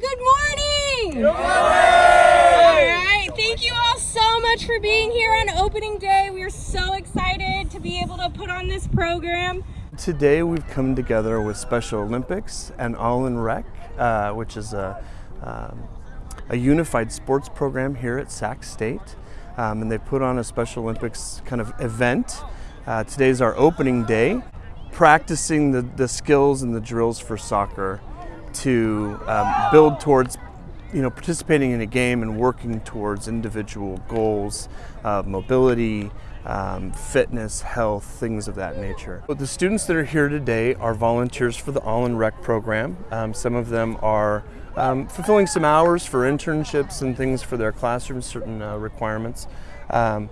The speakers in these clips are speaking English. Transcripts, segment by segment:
good morning! Good morning! All right, thank you all so much for being here on opening day. We are so excited to be able to put on this program. Today we've come together with Special Olympics and All in Rec, uh, which is a, um, a unified sports program here at Sac State. Um, and they put on a Special Olympics kind of event. Uh, today's our opening day, practicing the, the skills and the drills for soccer to um, build towards you know, participating in a game and working towards individual goals of mobility, um, fitness, health, things of that nature. But the students that are here today are volunteers for the All in Rec program. Um, some of them are um, fulfilling some hours for internships and things for their classrooms, certain uh, requirements. Um,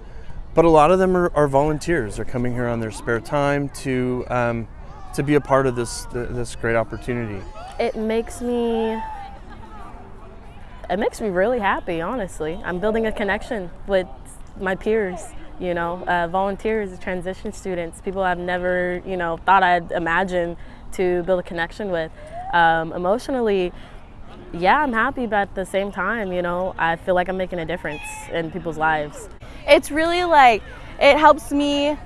but a lot of them are, are, volunteers. They're coming here on their spare time to um, to be a part of this this great opportunity. It makes me it makes me really happy, honestly. I'm building a connection with my peers, you know, uh, volunteers, transition students, people I've never, you know, thought I'd imagine to build a connection with. Um, emotionally, yeah, I'm happy, but at the same time, you know, I feel like I'm making a difference in people's lives. It's really like, it helps me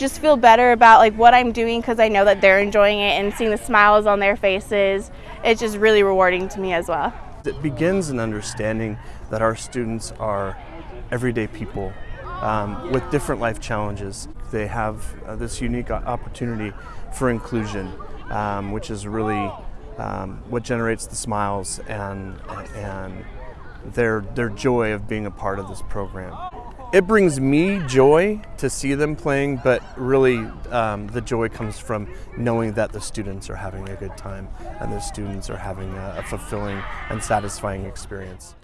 just feel better about like what I'm doing because I know that they're enjoying it and seeing the smiles on their faces. It's just really rewarding to me as well. It begins in understanding that our students are everyday people um, with different life challenges. They have uh, this unique opportunity for inclusion, um, which is really um, what generates the smiles and, and their, their joy of being a part of this program. It brings me joy to see them playing, but really um, the joy comes from knowing that the students are having a good time and the students are having a, a fulfilling and satisfying experience.